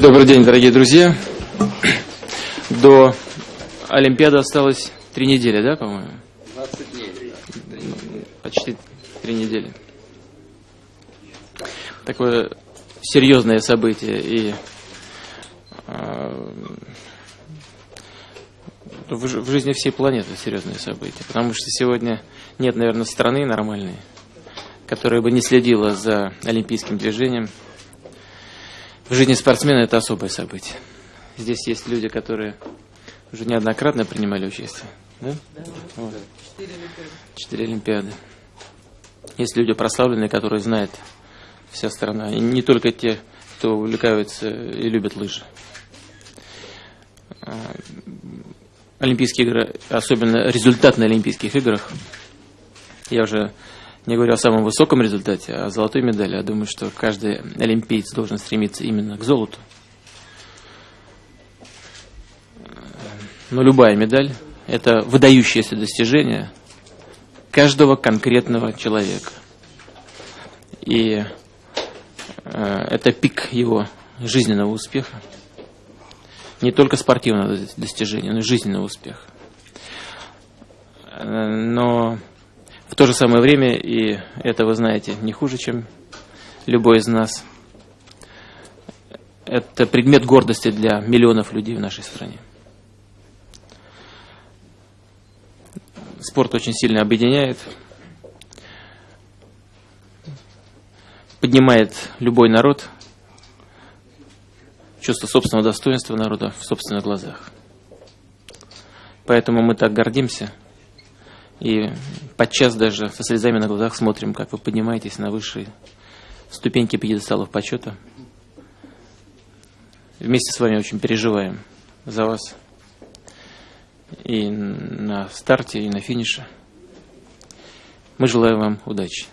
Добрый день, дорогие друзья. До Олимпиады осталось три недели, да, по-моему? 20 дней. Почти три недели. Такое серьезное событие и э, в, ж- в жизни всей планеты серьезное событие, потому что сегодня нет, наверное, страны нормальной, которая бы не следила за олимпийским движением. В жизни спортсмена это особое событие. Здесь есть люди, которые уже неоднократно принимали участие. Да? Вот. Четыре Олимпиады. Есть люди прославленные, которые знают вся страна. И не только те, кто увлекаются и любят лыжи. А, Олимпийские игры, особенно результат на Олимпийских играх, я уже не говорю о самом высоком результате, а о золотой медали. Я думаю, что каждый олимпиец должен стремиться именно к золоту. Но любая медаль – это выдающееся достижение каждого конкретного человека. И э, это пик его жизненного успеха. Не только спортивного достижения, но и жизненного успеха. Э, Но в то же самое время, и это вы знаете не хуже, чем любой из нас, это предмет гордости для миллионов людей в нашей стране. Спорт очень сильно объединяет, поднимает любой народ, чувство собственного достоинства народа в собственных глазах. Поэтому мы так гордимся и подчас даже со слезами на глазах смотрим, как вы поднимаетесь на высшие ступеньки пьедесталов почета. Вместе с вами очень переживаем за вас и на старте, и на финише. Мы желаем вам удачи.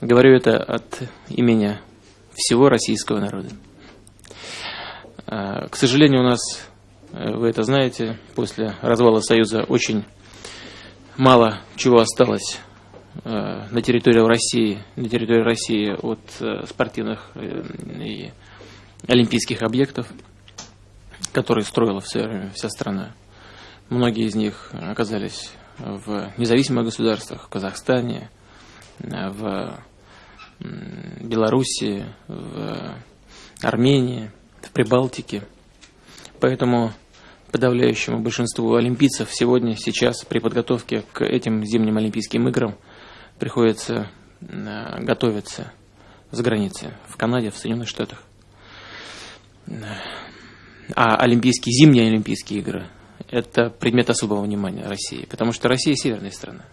Говорю это от имени всего российского народа. А, К сожалению, у нас, э, вы это знаете, после развала Союза очень мало чего осталось э, на территории России, на территории России от э, спортивных э, и олимпийских объектов, которые строила в время вся страна. Многие из них оказались в независимых государствах, в Казахстане, в Белоруссии, в Армении, в Прибалтике. Поэтому подавляющему большинству олимпийцев сегодня, сейчас при подготовке к этим зимним Олимпийским играм приходится э, готовиться за границей, в Канаде, в Соединенных Штатах. А Олимпийские, зимние Олимпийские игры – это предмет особого внимания России, потому что Россия – северная страна.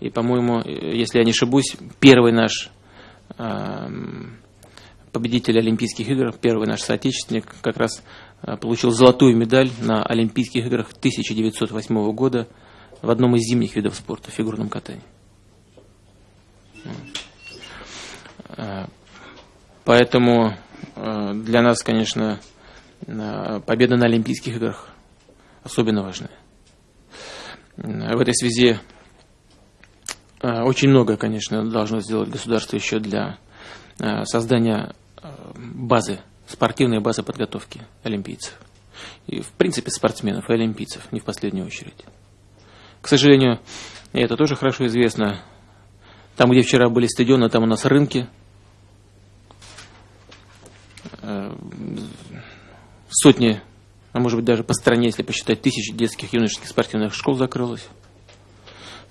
И, по-моему, э, если я не ошибусь, первый наш победитель Олимпийских игр, первый наш соотечественник, как раз получил золотую медаль на Олимпийских играх 1908 года в одном из зимних видов спорта, фигурном катании. Э, Поэтому э, для нас, конечно, э, победа на Олимпийских играх особенно важная. Э, В этой связи э, очень много, конечно, должно сделать государство еще для э, создания э, базы, спортивной базы подготовки олимпийцев. И, в принципе, спортсменов и олимпийцев, не в последнюю очередь. К сожалению, это тоже хорошо известно, там, где вчера были стадионы, там у нас рынки. Э, Сотни, а может быть даже по стране, если посчитать, тысячи детских юношеских спортивных школ закрылось.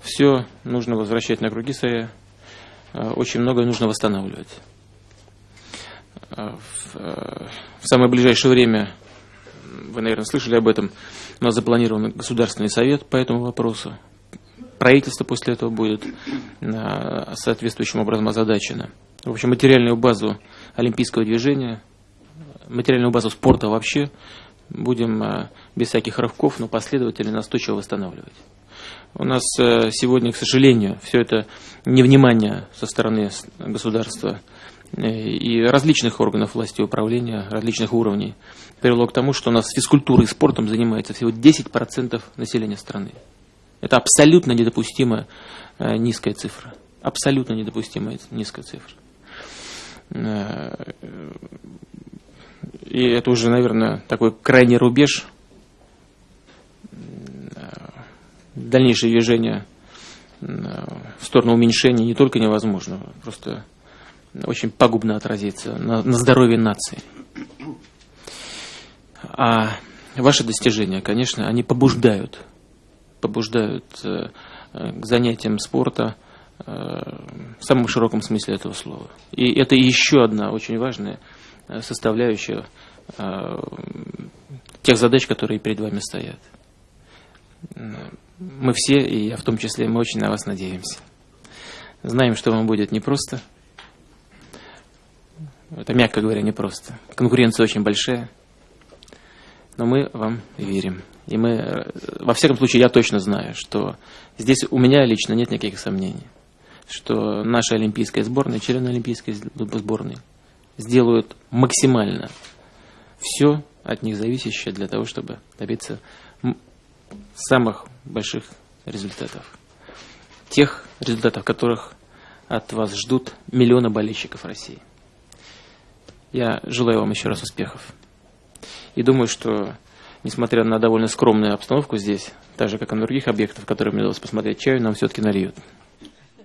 Все нужно возвращать на круги своя. Э, Очень многое нужно восстанавливать. Э, В э, в самое ближайшее время, вы, наверное, слышали об этом, у нас запланирован Государственный совет по этому вопросу. Правительство после этого будет э, соответствующим образом озадачено. В общем, материальную базу олимпийского движения, материальную базу спорта вообще будем без всяких рывков, но последовательно настойчиво восстанавливать. У нас сегодня, к сожалению, все это невнимание со стороны государства и различных органов власти и управления, различных уровней, привело к тому, что у нас физкультурой и спортом занимается всего 10% населения страны. Это абсолютно недопустимая э, низкая цифра. Абсолютно недопустимая низкая цифра. Э, и это уже, наверное, такой крайний рубеж, дальнейшее движение в сторону уменьшения не только невозможно, просто очень пагубно отразится на, на здоровье нации. А ваши достижения, конечно, они побуждают, побуждают э, к занятиям спорта э, в самом широком смысле этого слова. И это еще одна очень важная э, составляющая тех задач, которые перед вами стоят. Мы все, и я в том числе, мы очень на вас надеемся. Знаем, что вам будет непросто. Это, мягко говоря, непросто. Конкуренция очень большая. Но мы вам верим. И мы, во всяком случае, я точно знаю, что здесь у меня лично нет никаких сомнений, что наша олимпийская сборная, члены олимпийской сборной сделают максимально все от них зависящее для того, чтобы добиться самых больших результатов. Тех результатов, которых от вас ждут миллионы болельщиков России. Я желаю вам еще раз успехов. И думаю, что, несмотря на довольно скромную обстановку здесь, так же, как и на других объектах, которые мне удалось посмотреть, чаю нам все-таки нальют.